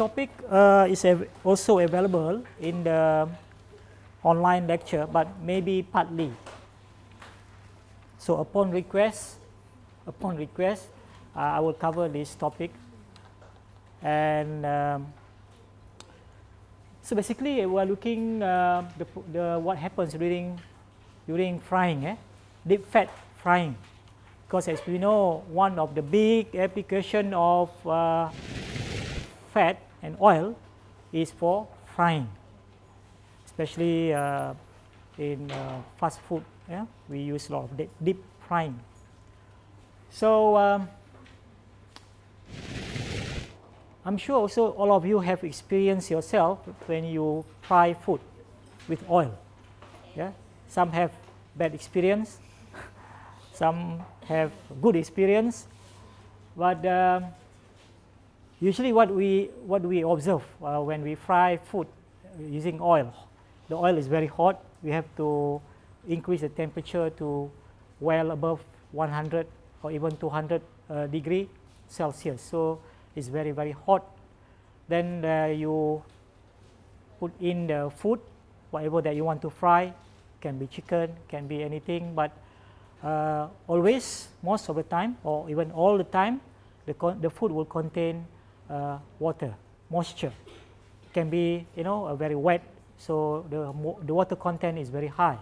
topic uh, is also available in the online lecture, but maybe partly. So upon request, upon request, uh, I will cover this topic. And um, so basically, we are looking uh, the, the what happens during during frying, eh? deep fat frying. Because as we know, one of the big application of uh, fat and oil is for frying, especially uh, in uh, fast food. Yeah? We use a lot of deep frying. So um, I'm sure also all of you have experienced yourself when you fry food with oil. Yeah? Some have bad experience, some have good experience, but um, usually what we what we observe uh, when we fry food using oil, the oil is very hot. We have to increase the temperature to well above 100 or even 200 uh, degree Celsius. So it's very very hot. Then uh, you put in the food, whatever that you want to fry, can be chicken, can be anything, but uh, always, most of the time, or even all the time, the, the food will contain uh, water, moisture. It can be, you know, a very wet, so the, the water content is very high.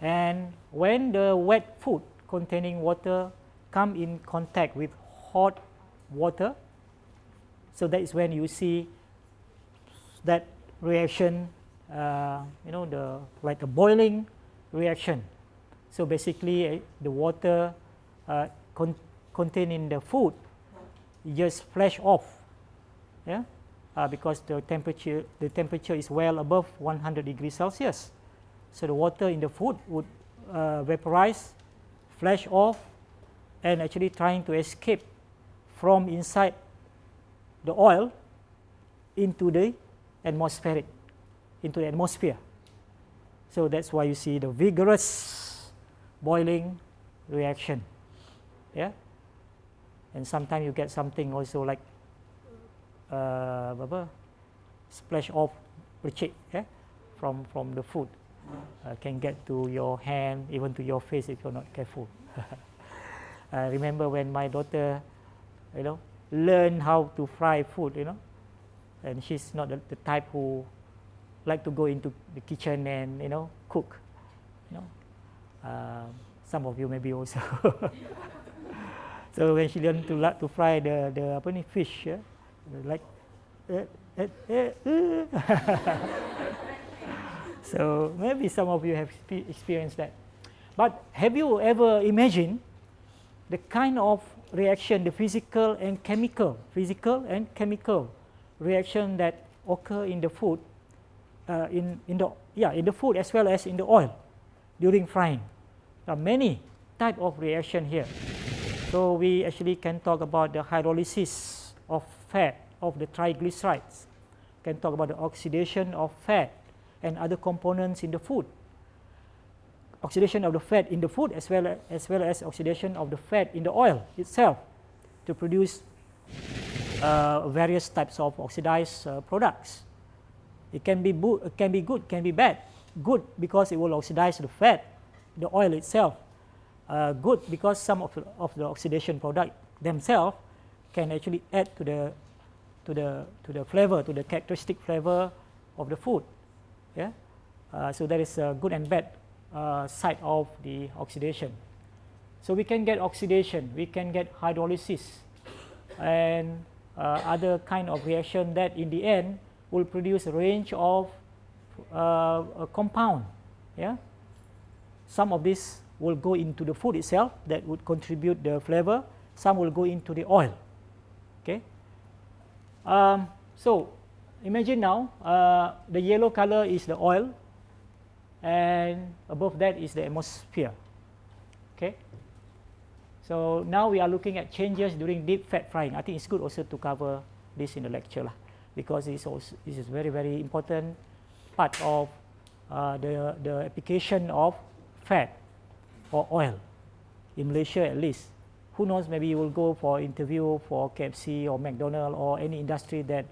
And when the wet food containing water come in contact with hot water, so that is when you see that reaction uh, you know the like a boiling reaction. So basically uh, the water uh, con contained in the food just flash off, yeah, uh, because the temperature the temperature is well above 100 degrees Celsius. So the water in the food would uh, vaporize, flash off, and actually trying to escape from inside the oil into the atmospheric into the atmosphere. So that's why you see the vigorous boiling reaction. Yeah. And sometimes you get something also like uh, apa, splash off lecek yeah, from from the food. Uh, can get to your hand, even to your face if you're not careful. I remember when my daughter, you know, learned how to fry food, you know, and she's not the, the type who like to go into the kitchen and you know cook. You know, uh, some of you maybe also. so when she learned to to fry the the apa ni fish, like. Uh, uh, uh, so maybe some of you have experienced that. But have you ever imagined the kind of reaction, the physical and chemical, physical and chemical reaction that occur in the food uh, in, in the yeah in the food as well as in the oil during frying. There are many type of reaction here. So we actually can talk about the hydrolysis of fat of the triglycerides. Can talk about the oxidation of fat and other components in the food. Oxidation of the fat in the food as well as, as well as oxidation of the fat in the oil itself to produce uh, various types of oxidized uh, products. It can be, can be good, can be bad. Good because it will oxidize the fat, the oil itself. Uh, good because some of of the oxidation product themselves can actually add to the to the to the flavor, to the characteristic flavor of the food. Yeah. Uh, so that is a good and bad uh, side of the oxidation. So we can get oxidation, we can get hydrolysis, and uh, other kind of reaction that in the end will produce a range of uh, a compound. Yeah? Some of this will go into the food itself that would contribute the flavor. Some will go into the oil. Okay. Um, so imagine now uh, the yellow color is the oil and above that is the atmosphere. Okay. So now we are looking at changes during deep fat frying. I think it's good also to cover this in the lecture. Lah because it's also, this is very very important part of uh, the the application of fat or oil in Malaysia at least who knows, maybe you will go for interview for KFC or McDonald or any industry that,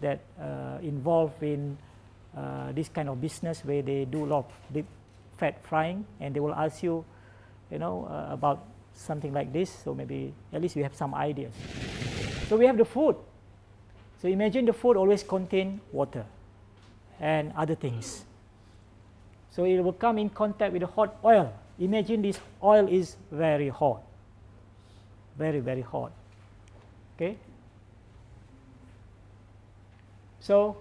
that uh, involved in uh, this kind of business where they do a lot of deep fat frying and they will ask you, you know, uh, about something like this. So maybe at least we have some ideas. So we have the food. So imagine the food always contain water and other things. So it will come in contact with the hot oil. Imagine this oil is very hot, very, very hot. Okay. So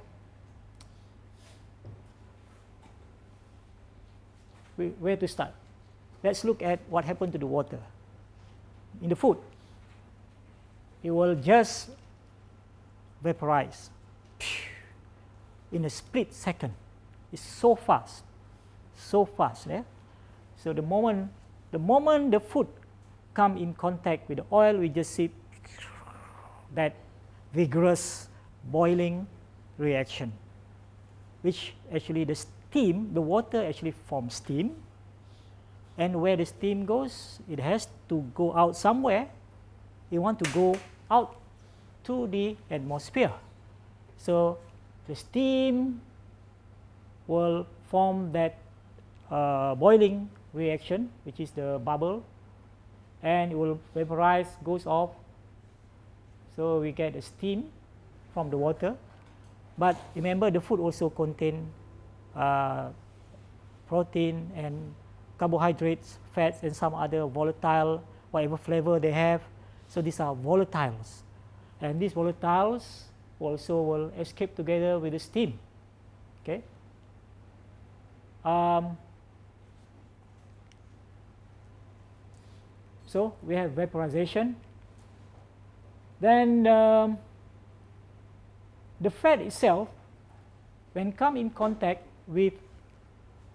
where to start? Let's look at what happened to the water in the food. It will just vaporize in a split second. It's so fast, so fast. Yeah? So the moment the moment the food come in contact with the oil, we just see that vigorous boiling reaction, which actually the steam, the water actually forms steam. And where the steam goes, it has to go out somewhere. It want to go out to the atmosphere. So the steam will form that uh, boiling reaction, which is the bubble, and it will vaporize, goes off. So we get the steam from the water. But remember, the food also contain uh, protein and carbohydrates, fats, and some other volatile, whatever flavor they have. So these are volatiles. And these volatiles also will escape together with the steam. Okay. Um, so we have vaporization. Then um, the fat itself, when come in contact with,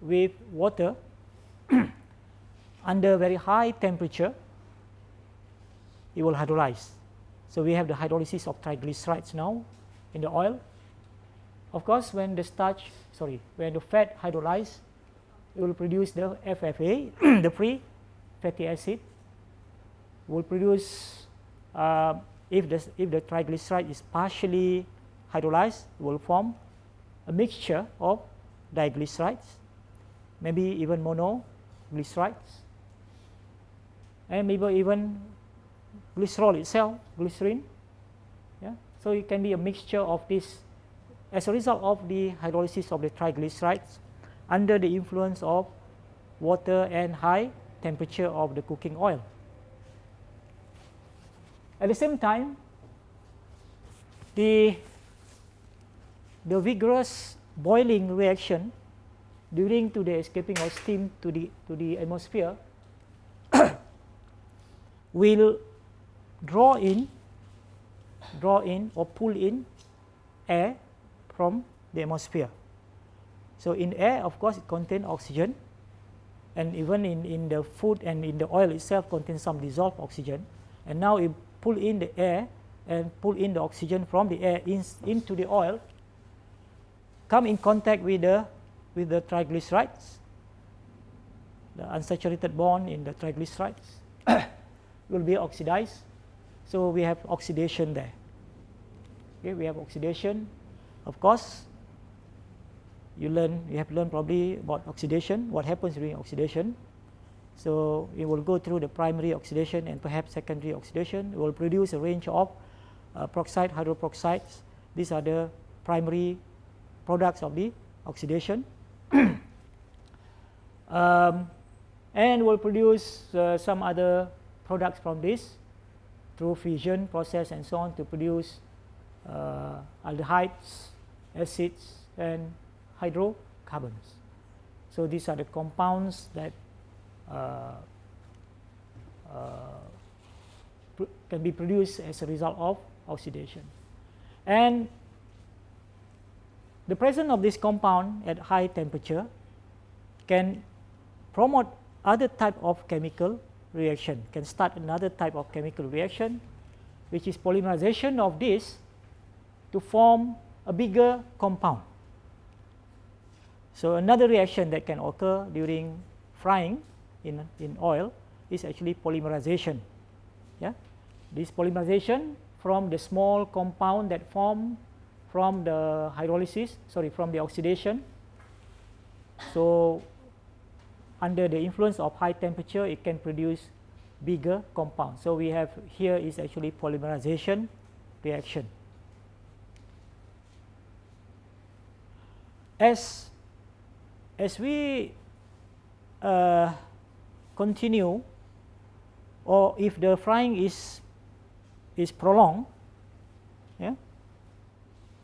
with water under very high temperature, it will hydrolyze. So we have the hydrolysis of triglycerides now in the oil. Of course, when the starch, sorry, when the fat hydrolyze, it will produce the FFA, the free fatty acid. Will produce uh, if the if the triglyceride is partially hydrolyzed, will form a mixture of diglycerides, maybe even monoglycerides, and maybe even glycerol itself, glycerin. Yeah? So it can be a mixture of this as a result of the hydrolysis of the triglycerides under the influence of water and high temperature of the cooking oil. At the same time, the, the vigorous boiling reaction during to the escaping of steam to the, to the atmosphere will draw in draw in or pull in air from the atmosphere. So in air of course it contains oxygen and even in, in the food and in the oil itself contains some dissolved oxygen and now it pull in the air and pull in the oxygen from the air in, into the oil come in contact with the with the triglycerides the unsaturated bond in the triglycerides will be oxidized so we have oxidation there. Okay, we have oxidation. Of course, you learn, you have learned probably about oxidation, what happens during oxidation. So it will go through the primary oxidation and perhaps secondary oxidation. It will produce a range of uh, peroxide, hydroperoxides. These are the primary products of the oxidation. um, and will produce uh, some other products from this through fission process and so on to produce uh, aldehydes, acids, and hydrocarbons. So these are the compounds that Uh, uh, can be produced as a result of oxidation. And the presence of this compound at high temperature can promote other type of chemical reaction can start another type of chemical reaction which is polymerization of this to form a bigger compound. So another reaction that can occur during frying in, in oil is actually polymerization. Yeah, this polymerization from the small compound that form from the hydrolysis, sorry, from the oxidation. So under the influence of high temperature, it can produce bigger compound. So we have here is actually polymerization reaction. As as we uh, continue or if the frying is is prolonged yeah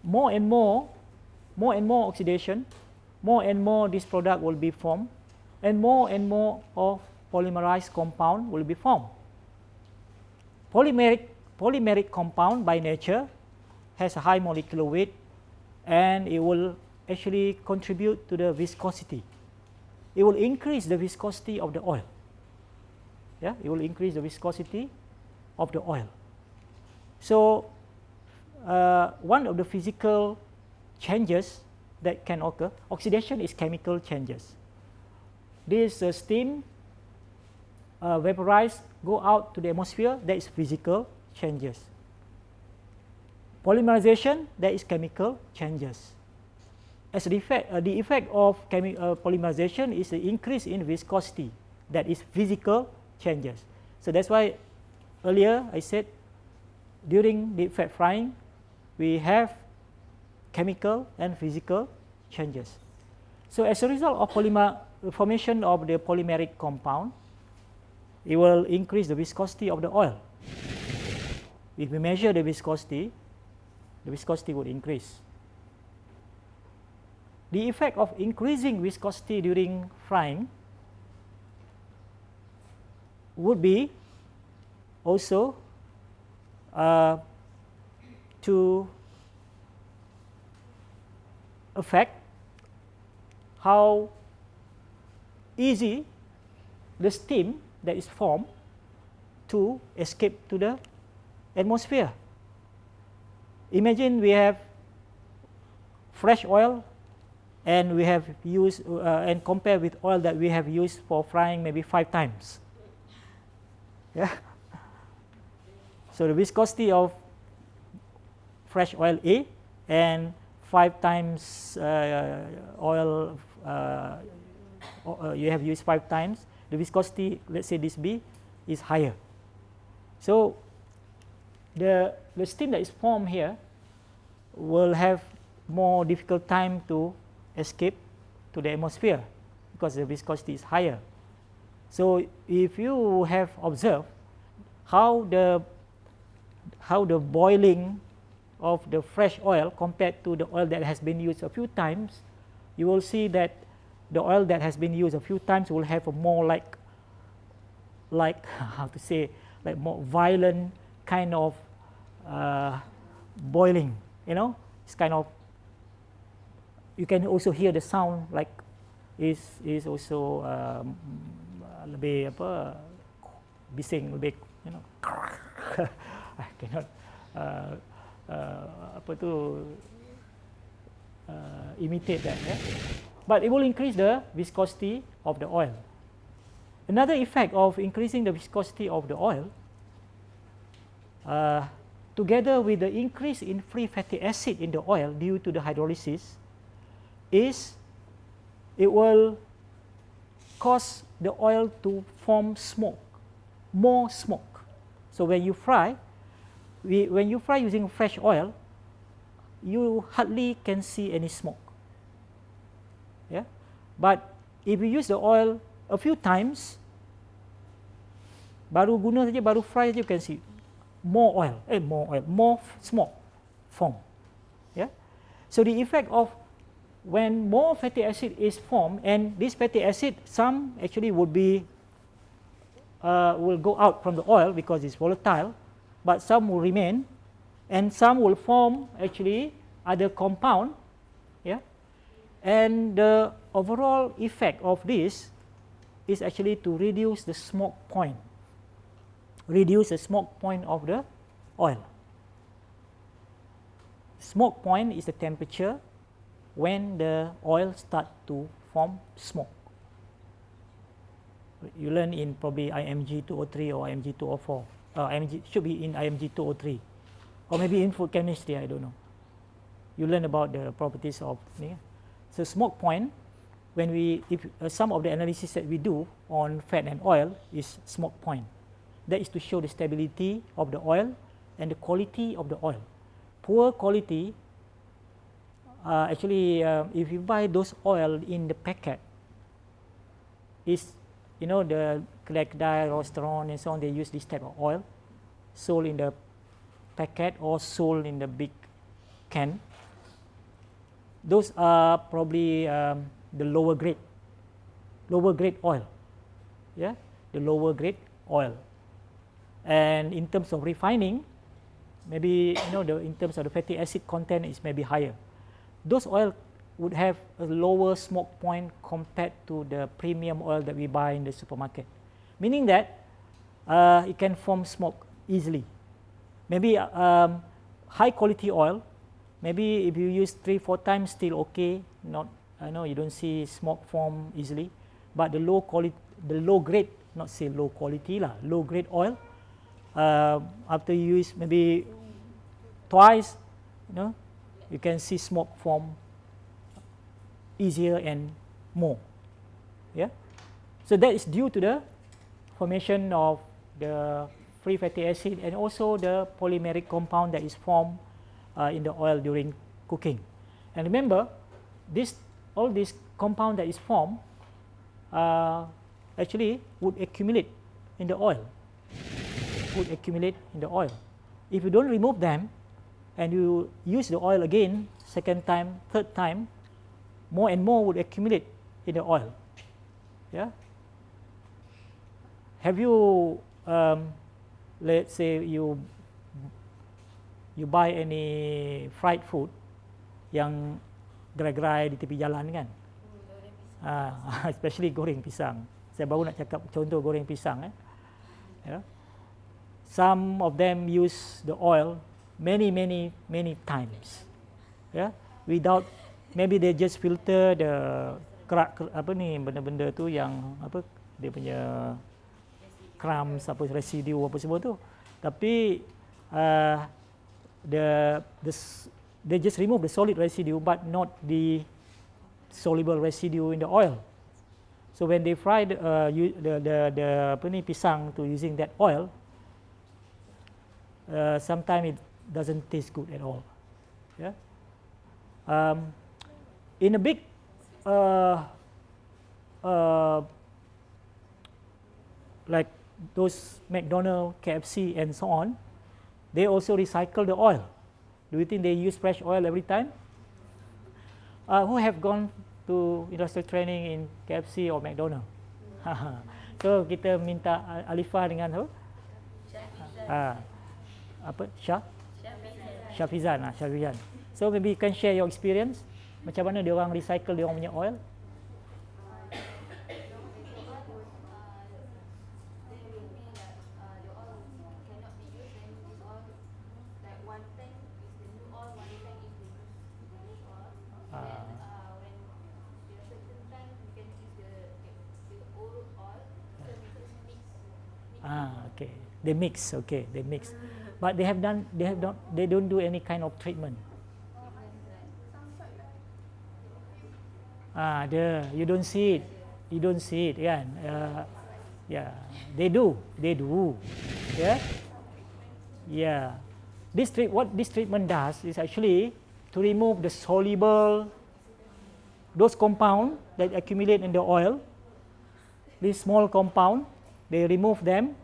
more and more more and more oxidation more and more this product will be formed and more and more of polymerized compound will be formed polymeric polymeric compound by nature has a high molecular weight and it will actually contribute to the viscosity. It will increase the viscosity of the oil. Yeah, it will increase the viscosity of the oil. So, uh, one of the physical changes that can occur, oxidation is chemical changes. This uh, steam uh, vaporized go out to the atmosphere, that is physical changes. Polymerization, that is chemical changes as the effect, uh, the effect of uh, polymerization is the increase in viscosity that is physical changes. So that's why earlier I said during deep fat frying we have chemical and physical changes. So as a result of polymer formation of the polymeric compound, it will increase the viscosity of the oil. If we measure the viscosity, the viscosity would increase the effect of increasing viscosity during frying would be also uh, to affect how easy the steam that is formed to escape to the atmosphere. Imagine we have fresh oil and we have used uh, and compare with oil that we have used for frying maybe five times. Yeah. So the viscosity of fresh oil A and five times uh, oil uh, uh, you have used five times, the viscosity, let's say this B, is higher. So the, the steam that is formed here will have more difficult time to escape to the atmosphere because the viscosity is higher. So if you have observed how the how the boiling of the fresh oil compared to the oil that has been used a few times, you will see that the oil that has been used a few times will have a more like like how to say like more violent kind of uh, boiling you know? It's kind of you can also hear the sound like is is also um, lebih apa bising lebih you know I cannot uh, uh, apa tu uh, imitate that yeah? but it will increase the viscosity of the oil another effect of increasing the viscosity of the oil uh, together with the increase in free fatty acid in the oil due to the hydrolysis is it will cause the oil to form smoke, more smoke. So when you fry, we, when you fry using fresh oil, you hardly can see any smoke. Yeah, but if you use the oil a few times, baru guna saja, baru fry saja, you can see more oil, eh more oil, more smoke form. Yeah, so the effect of when more fatty acid is formed and this fatty acid some actually would be uh, will go out from the oil because it's volatile but some will remain and some will form actually other compound yeah? And the overall effect of this is actually to reduce the smoke point reduce the smoke point of the oil. Smoke point is the temperature when the oil start to form smoke. You learn in probably IMG 203 or IMG 204. uh, IMG, should be in IMG 203 or maybe in food chemistry, I don't know. You learn about the properties of, yeah. so smoke point, when we, if uh, some of the analysis that we do on fat and oil is smoke point. That is to show the stability of the oil and the quality of the oil. Poor quality, uh, actually uh, if you buy those oil in the packet, is you know the Glechdye restaurant and so on, they use this type of oil sold in the packet or sold in the big can. Those are probably um, the lower grade, lower grade oil. Yeah, the lower grade oil. And in terms of refining, maybe you know the in terms of the fatty acid content is maybe higher. Those oil would have a lower smoke point compared to the premium oil that we buy in the supermarket. Meaning that uh, it can form smoke easily. Maybe um, high quality oil, maybe if you use three, four times still okay, not, I know you don't see smoke form easily, but the low quality, the low grade, not say low quality lah, low grade oil, uh, after you use maybe twice, you know, you can see smoke form easier and more. Yeah. So that is due to the formation of the free fatty acid and also the polymeric compound that is formed uh, in the oil during cooking. And remember, this all this compound that is formed uh, actually would accumulate in the oil. Would accumulate in the oil. If you don't remove them and you use the oil again, second time, third time, more and more would accumulate in the oil. Yeah. Have you, um, let's say you you buy any fried food yang gerai-gerai di tepi jalan kan? Uh, especially goreng pisang. Saya baru nak cakap contoh goreng pisang. Eh. Yeah. Some of them use the oil many, many, many times. Yeah. Without maybe they just filter the kerak apa ni benda-benda tu yang apa dia punya crumbs apa residue apa semua tu tapi uh, the the they just remove the solid residue but not the soluble residue in the oil so when they fry the uh, the, the the apa ni pisang to using that oil uh, sometimes it doesn't taste good at all yeah um, in a big uh, uh, like those McDonald, KFC and so on, they also recycle the oil. Do you think they use fresh oil every time? Uh, who have gone to industrial training in KFC or McDonald? so kita minta Alifah dengan apa? Uh, apa? Syah? Syafizan. Syafizan. So maybe you can share your experience macam mana dia orang recycle dia orang punya oil Ah, okay. They mix, okay. They mix, but they have done. They have not. They don't do any kind of treatment. Ah, ada. You don't see it. You don't see it, kan? Uh, yeah, they do. They do. Yeah, yeah. This treat what this treatment does is actually to remove the soluble those compound that accumulate in the oil. This small compound, they remove them.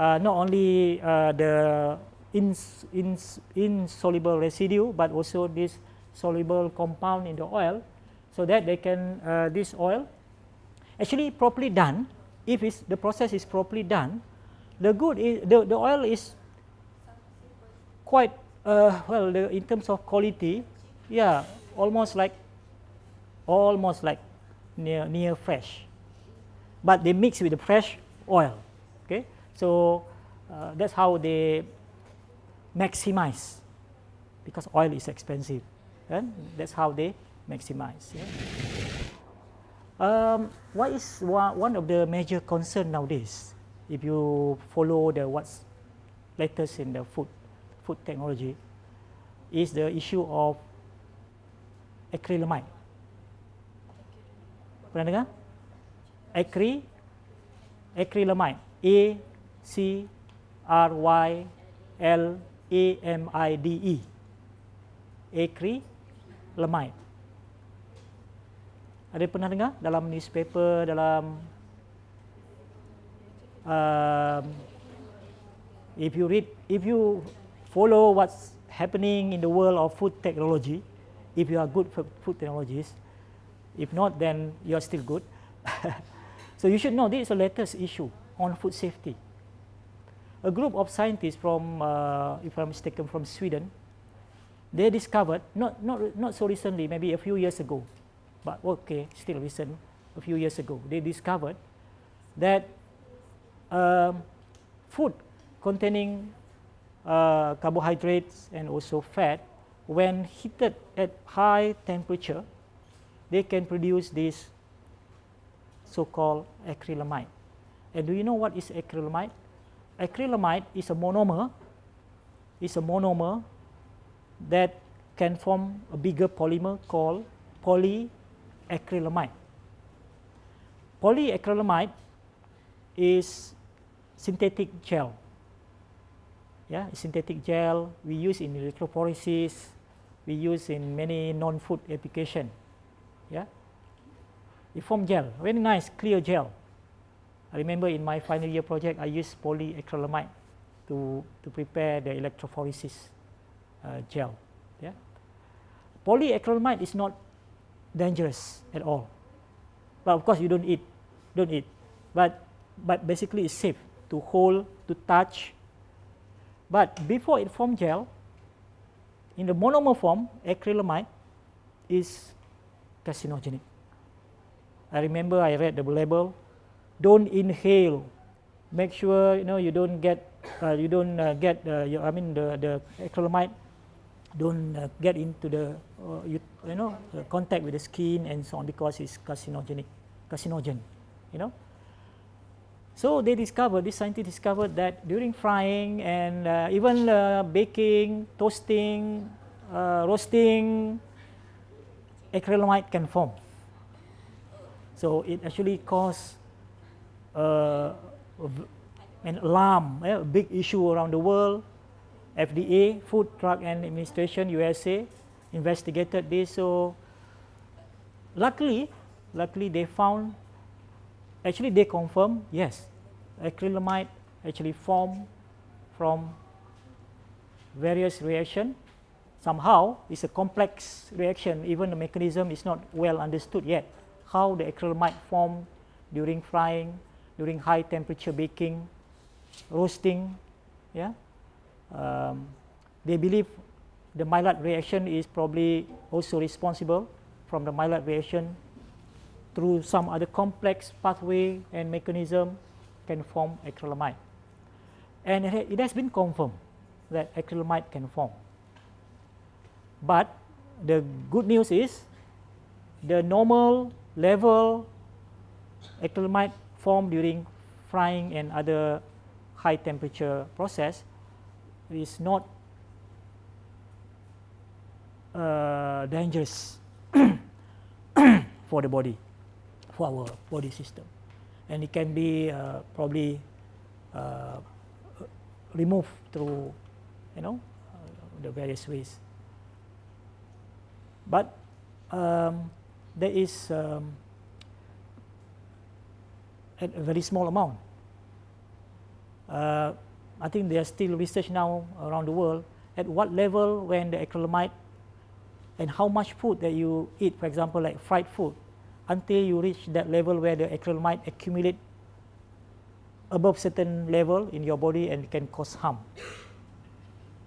Uh, not only uh, the ins, ins, insoluble residue, but also this soluble compound in the oil so that they can uh, this oil actually properly done if it's, the process is properly done the good is the, the oil is quite uh, well the, in terms of quality yeah almost like almost like near near fresh. But they mix with the fresh oil so uh, that's how they maximize because oil is expensive and that's how they maximize. Yeah. Um, what is one, of the major concern nowadays? If you follow the what's latest in the food, food technology is the issue of acrylamide. Pernah dengar? Acry, acrylamide. A C R Y L A M I D E. Acrylamide. Ada pernah dengar dalam newspaper, dalam um, if you read, if you follow what's happening in the world of food technology, if you are good for food technologies, if not, then you are still good. so you should know this is the latest issue on food safety. A group of scientists from, uh, if I'm mistaken, from Sweden, they discovered, not, not, not so recently, maybe a few years ago, but okay, still recent, a few years ago, they discovered that um, food containing uh, carbohydrates and also fat, when heated at high temperature, they can produce this so-called acrylamide. And do you know what is acrylamide? Acrylamide is a monomer, is a monomer that can form a bigger polymer called polyacrylamide. Polyacrylamide is synthetic gel. Yeah, synthetic gel we use in electrophoresis, we use in many non-food application. Yeah, it form gel, very nice clear gel. I remember in my final year project I used polyacrylamide to to prepare the electrophoresis uh, gel. Yeah, polyacrylamide is not dangerous at all, but of course you don't eat, don't eat, but but basically it's safe to hold, to touch. But before it form gel, in the monomer form, acrylamide is carcinogenic. I remember I read the label, don't inhale. Make sure you know you don't get uh, you don't uh, get uh, you, I mean the the acrylamide don't uh, get into the uh, you, you know contact with the skin and so on because it's carcinogenic carcinogen you know so they discovered, this scientist discovered that during frying and uh, even uh, baking, toasting, uh, roasting, acrylamide can form. So it actually caused uh, an alarm, a big issue around the world. FDA, Food Drug and Administration, USA, investigated this. So luckily, luckily they found, actually they confirmed, yes, acrylamide actually form from various reaction. Somehow it's a complex reaction, even the mechanism is not well understood yet. How the acrylamide form during frying, during high temperature baking, roasting, yeah. Um, they believe the Maillard reaction is probably also responsible from the Maillard reaction through some other complex pathway and mechanism can form acrylamide. And it has been confirmed that acrylamide can form. But the good news is the normal level acrylamide formed during frying and other high temperature process is not uh, dangerous for the body, for our body system and it can be uh, probably uh, removed through you know uh, the various ways. But um, there is um, a very small amount. Uh, I think there is still research now around the world at what level when the acrylamide and how much food that you eat, for example, like fried food, until you reach that level where the acrylamide accumulate above certain level in your body and can cause harm.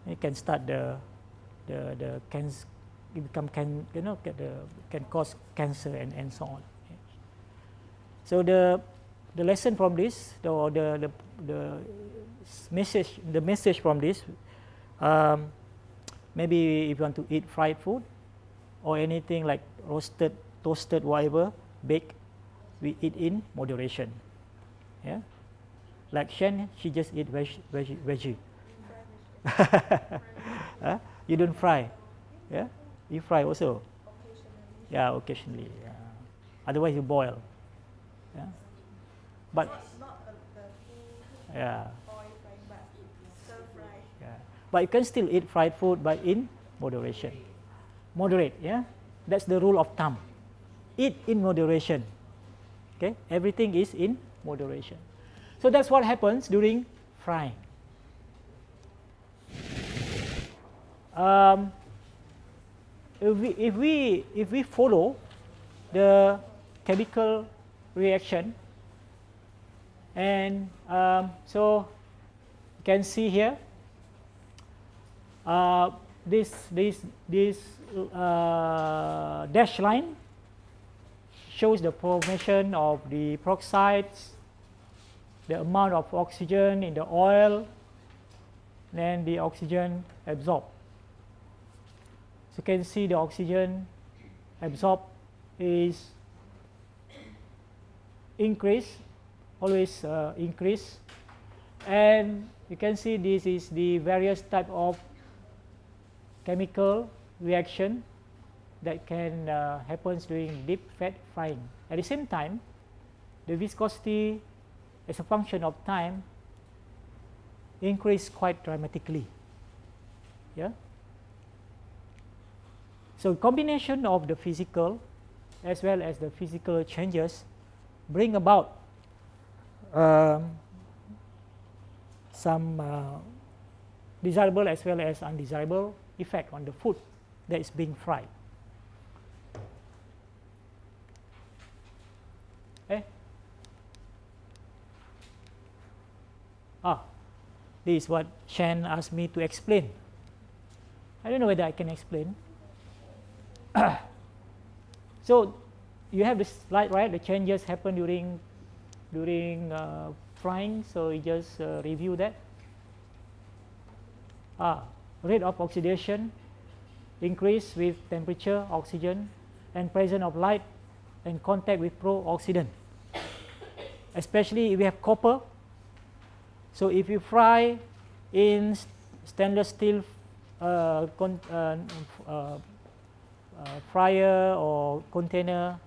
It can start the the the cancer become can you know the can cause cancer and and so on. So the the lesson from this the the the, the message the message from this um, maybe if you want to eat fried food or anything like roasted toasted, whatever, baked, we eat in moderation. Yeah, like Shen, she just eat veg, veg, veggie. huh? You don't fry. Yeah, you fry also. Yeah, occasionally. Yeah. Otherwise, you boil. Yeah, but not, not the yeah. Oil frying, but stir fry. Yeah, but you can still eat fried food, but in moderation. Moderate. Yeah, that's the rule of thumb. Eat in moderation. Okay, everything is in moderation. So that's what happens during frying. Um, if we, if we if we follow the chemical reaction and um, so you can see here uh, this this this uh, dash line shows the formation of the peroxides the amount of oxygen in the oil then the oxygen absorbed. So you can see the oxygen absorbed is increase, always uh, increase. And you can see this is the various type of chemical reaction that can uh, happens during deep fat frying. At the same time, the viscosity as a function of time increase quite dramatically. Yeah. So combination of the physical as well as the physical changes bring about um, some uh, desirable as well as undesirable effect on the food that is being fried. Eh? Ah, this is what Shan asked me to explain. I don't know whether I can explain. so you have this slide, right? The changes happen during during uh, frying. So you just uh, review that. Ah, rate of oxidation increase with temperature, oxygen, and presence of light and contact with pro-oxidant. Especially if we have copper. So if you fry in stainless steel uh, uh, uh uh, fryer or container,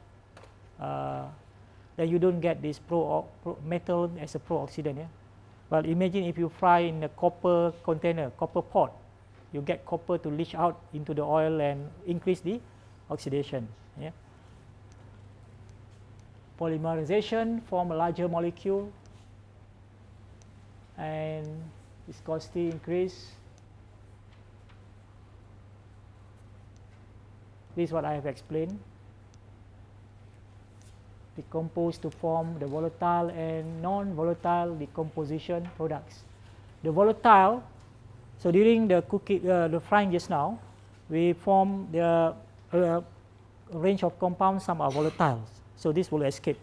then you don't get this pro, pro metal as a pro-oxidant. Yeah? But imagine if you fry in a copper container, copper pot, you get copper to leach out into the oil and increase the oxidation. Yeah? Polymerization form a larger molecule and viscosity increase This is what I have explained. Decompose to form the volatile and non-volatile decomposition products. The volatile, so during the cooking, uh, the frying just now, we form the uh, range of compounds. Some are volatile, so this will escape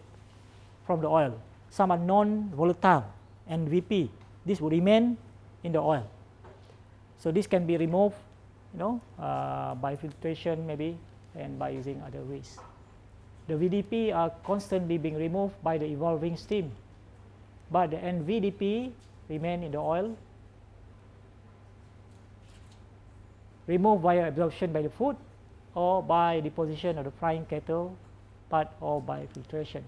from the oil. Some are non-volatile, and VP, This will remain in the oil. So this can be removed you know, uh, by filtration maybe and by using other ways. The VDP are constantly being removed by the evolving steam, but the NVDP remain in the oil, removed via absorption by the food or by deposition of the frying kettle part or by filtration.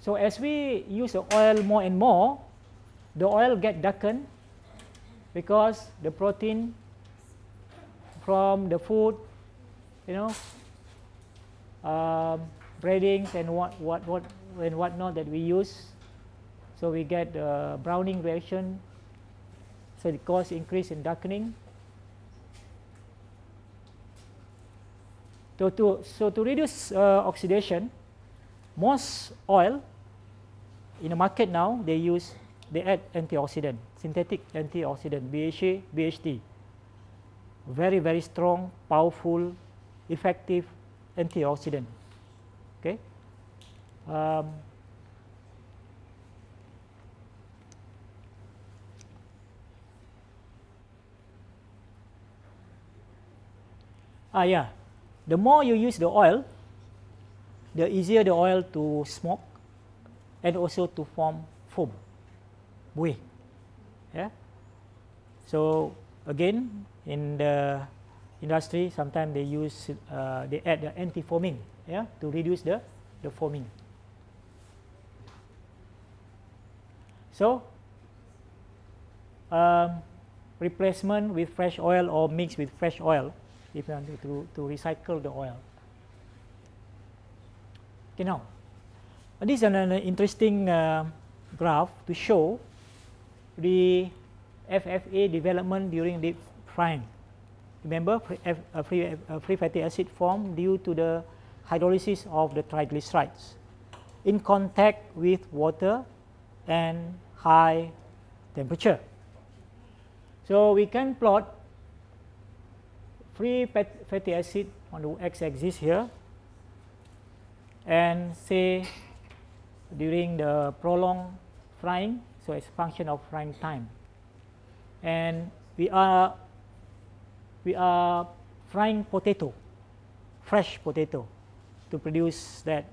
So as we use the oil more and more, the oil get darkened because the protein from the food, you know, um, breadings and what what what and whatnot that we use. So we get the browning reaction. So it causes increase in darkening. So to so to reduce uh, oxidation, most oil in the market now they use they add antioxidant synthetic antioxidant BHA BHT very very strong powerful effective antioxidant. Okay? Um, ah yeah. The more you use the oil the easier the oil to smoke and also to form foam, buih. So again, in the industry, sometimes they use uh, they add the anti-foaming, yeah, to reduce the the foaming. So um, replacement with fresh oil or mixed with fresh oil if you want to, to recycle the oil. Okay, now, this is an, an interesting uh, graph to show the FFA development during deep frying. Remember, free, free fatty acid formed due to the hydrolysis of the triglycerides in contact with water and high temperature. So we can plot free fatty acid on the x-axis here and say during the prolonged frying, so it's a function of frying time. And we are we are frying potato, fresh potato, to produce that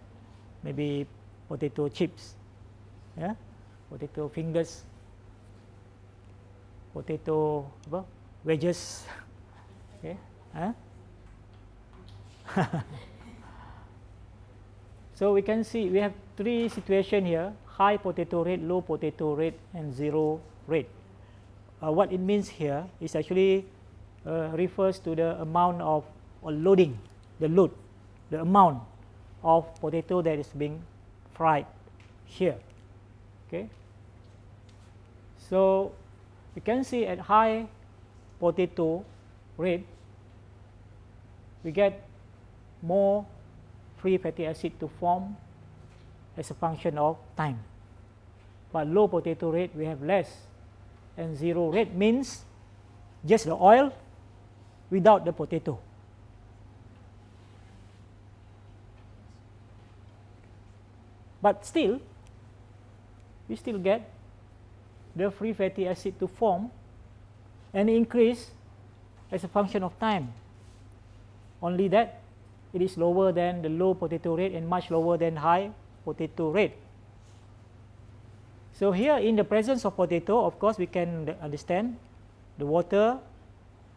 maybe potato chips, yeah, potato fingers, potato wedges, okay, huh? so we can see we have three situation here: high potato rate, low potato rate, and zero rate. Uh, what it means here is actually uh, refers to the amount of loading, the load, the amount of potato that is being fried here. Okay. So you can see at high potato rate, we get more free fatty acid to form as a function of time. But low potato rate, we have less. And zero rate means just the oil without the potato. But still, we still get the free fatty acid to form and increase as a function of time. Only that it is lower than the low potato rate and much lower than high potato rate. So here in the presence of potato, of course, we can understand the water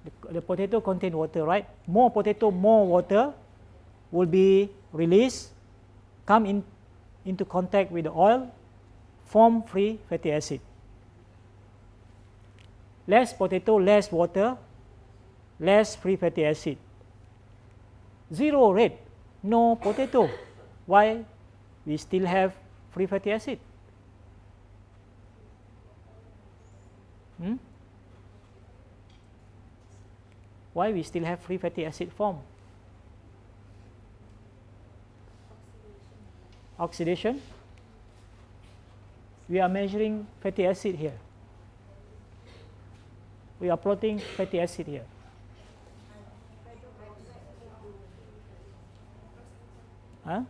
the, the potato contain water, right? More potato, more water will be released, come in into contact with the oil, form free fatty acid. Less potato, less water, less free fatty acid. Zero rate, no potato. Why? We still have free fatty acid. Hmm? why we still have free fatty acid form? Oxidation. We are measuring fatty acid here. We are plotting fatty acid here. Huh?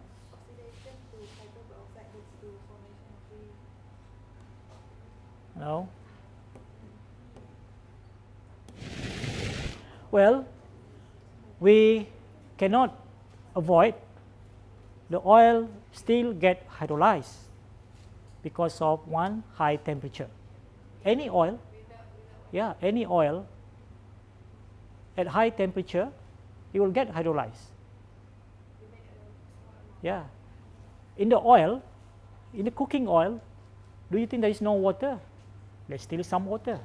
No. Well, we cannot avoid the oil still get hydrolyzed because of one high temperature. Any oil, yeah, any oil at high temperature, it will get hydrolyzed. Yeah. In the oil, in the cooking oil, do you think there is no water? There's still some water.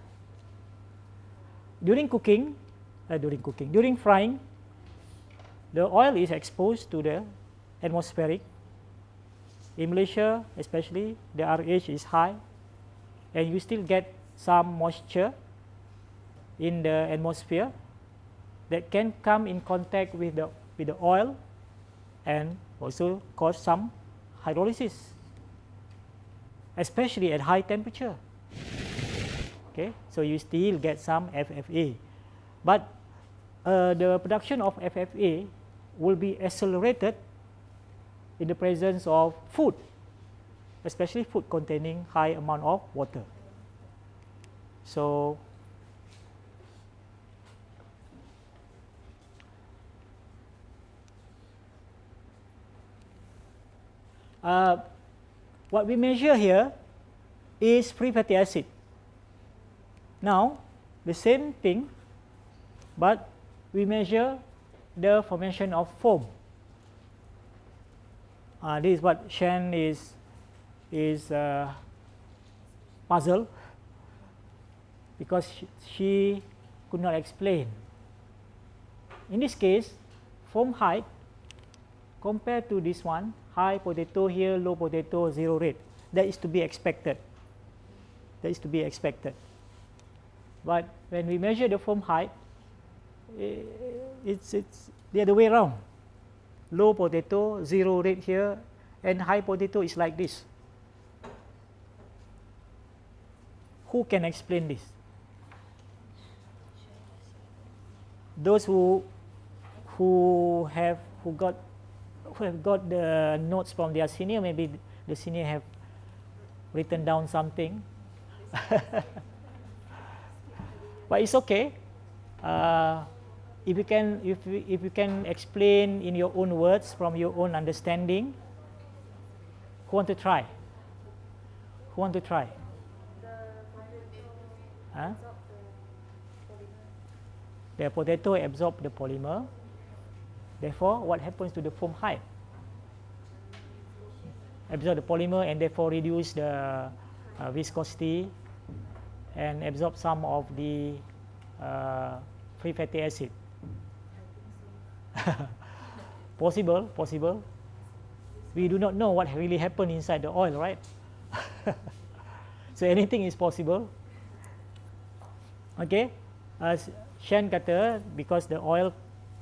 During cooking, Uh, during cooking. During frying, the oil is exposed to the atmospheric. In Malaysia, especially, the RH is high, and you still get some moisture in the atmosphere that can come in contact with the with the oil and also cause some hydrolysis, especially at high temperature. Okay, so you still get some FFA. But uh, the production of FFA will be accelerated in the presence of food, especially food containing high amount of water. So, uh, what we measure here is free fatty acid. Now, the same thing, but we measure the formation of foam. Uh, this is what Shen is is uh, puzzled because she, she could not explain. In this case, foam height compared to this one, high potato here, low potato, zero rate. That is to be expected. That is to be expected. But when we measure the foam height, it's, it's the other way around. Low potato, zero rate here, and high potato is like this. Who can explain this? Those who who have who got who have got the notes from their senior, maybe the senior have written down something. but it's okay. Uh, if you can if you, if you can explain in your own words from your own understanding who want to try? Who want to try? Huh? the potato absorb the polymer. Therefore what happens to the foam height absorb the polymer and therefore reduce the uh, viscosity and absorb some of the uh, free fatty acid possible, possible. We do not know what really happened inside the oil, right? so anything is possible. Okay, as Shen kata, because the oil,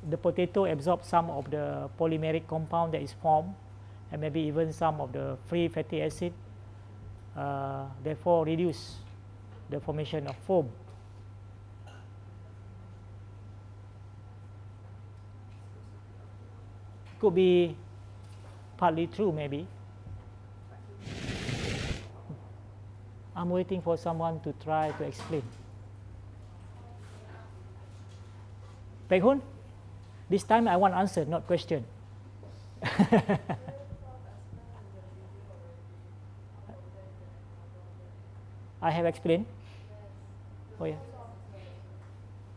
the potato absorbs some of the polymeric compound that is formed, and maybe even some of the free fatty acid, uh, therefore reduce the formation of foam. Could be partly true maybe. I'm waiting for someone to try to explain. Hun, this time I want answer, not question. I have explained. Oh yeah.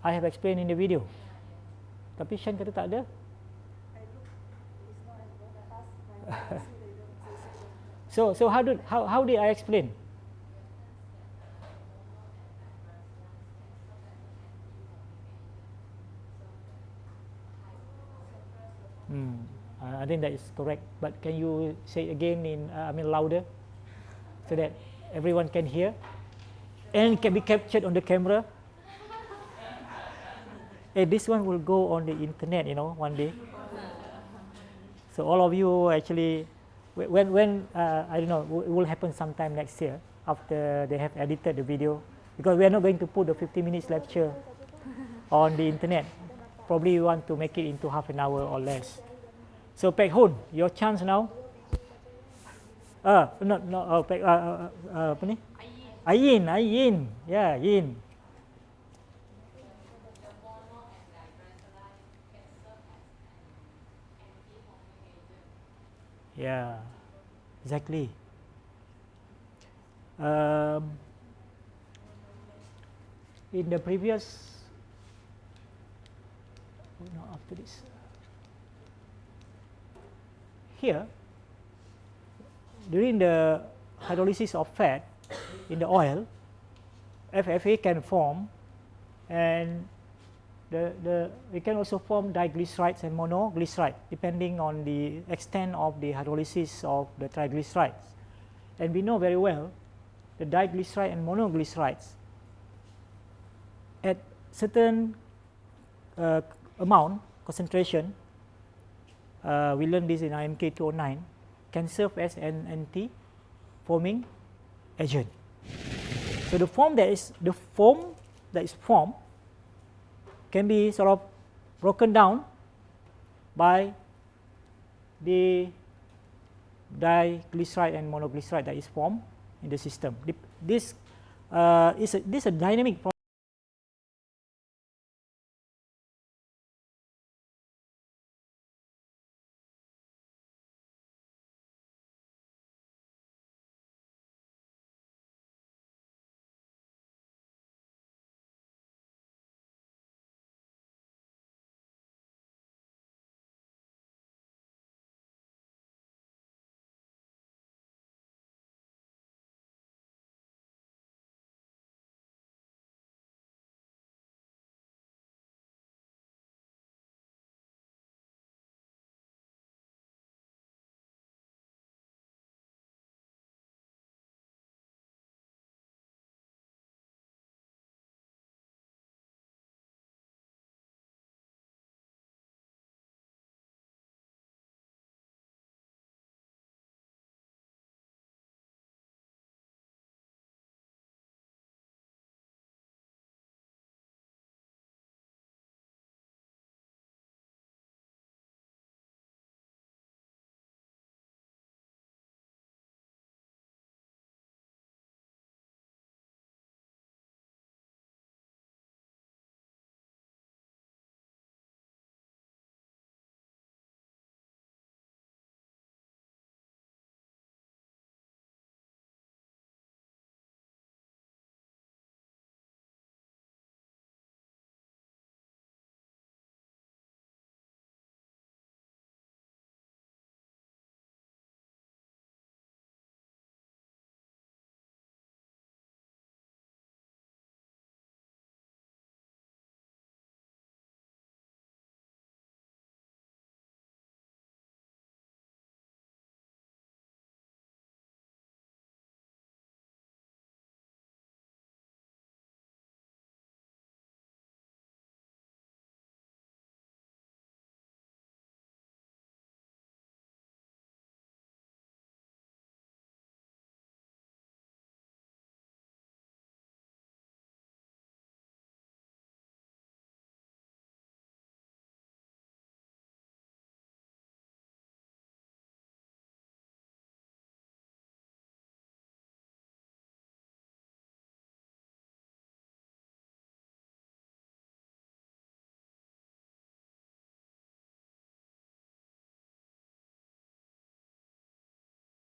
I have explained in the video. Tapi Shan kata tak ada. So so how did how, how did I explain? Uh, I think that is correct. But can you say again in uh, I mean louder, so that everyone can hear, and can be captured on the camera. hey, this one will go on the internet, you know, one day. So all of you actually, when, when uh, I don't know, it will happen sometime next year after they have edited the video, because we are not going to put the 50 minutes lecture on the internet. Probably you want to make it into half an hour or less. So Pek Hun, your chance now. Uh, not, not, uh, Pek, uh, uh, uh, apa ni? Ayin, Ayin, yeah, Yin. Yeah, exactly. Um, in the previous, oh no, after this, here, during the hydrolysis of fat in the oil, FFA can form and the, the, we can also form diglycerides and monoglyceride depending on the extent of the hydrolysis of the triglycerides. And we know very well the diglyceride and monoglycerides at certain uh, amount concentration, uh, we learned this in IMK 209, can serve as an anti-foaming agent. So the foam that is the foam that is formed can be sort of broken down by the diglyceride and monoglyceride that is formed in the system. This uh, is a, this is a dynamic.